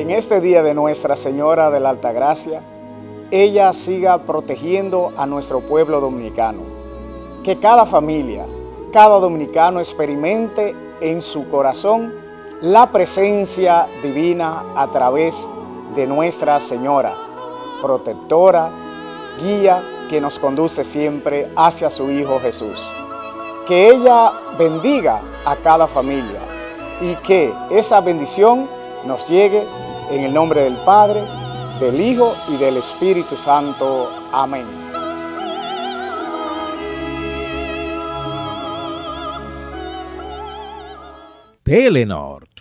en este día de Nuestra Señora de la Altagracia, ella siga protegiendo a nuestro pueblo dominicano. Que cada familia, cada dominicano experimente en su corazón la presencia divina a través de Nuestra Señora, protectora, guía que nos conduce siempre hacia su Hijo Jesús. Que ella bendiga a cada familia y que esa bendición nos llegue en el nombre del Padre, del Hijo y del Espíritu Santo. Amén. Telenor